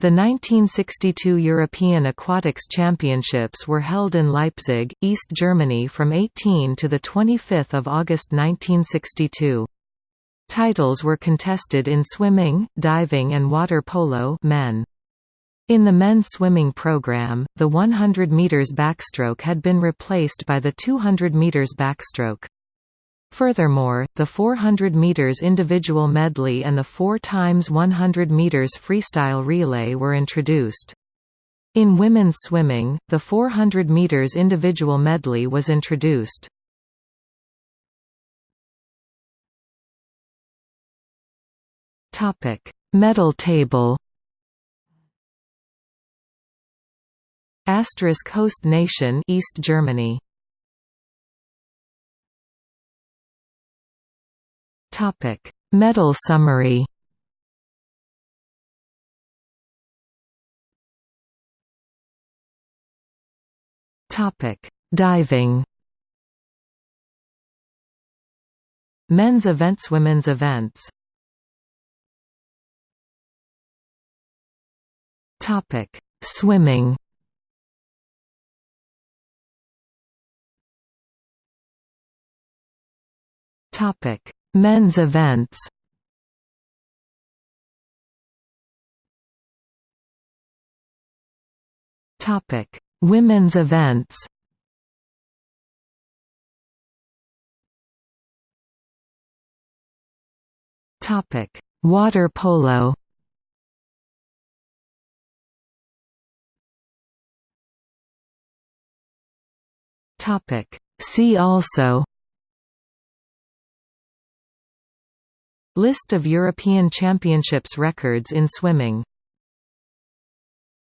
The 1962 European Aquatics Championships were held in Leipzig, East Germany from 18 to 25 August 1962. Titles were contested in swimming, diving and water polo men. In the men's swimming program, the 100 meters backstroke had been replaced by the 200 meters backstroke. Furthermore, the 400 meters individual medley and the 4 times 100 meters freestyle relay were introduced. In women's swimming, the 400 meters individual medley was introduced. Topic: Medal table. Asterisk host nation East Germany. Topic: Medal summary. Topic: Diving. Men's events Women's events. Topic: Swimming. Topic: Men's events. Topic: Women's events. Topic: Water polo. Topic: See also List of European Championships records in swimming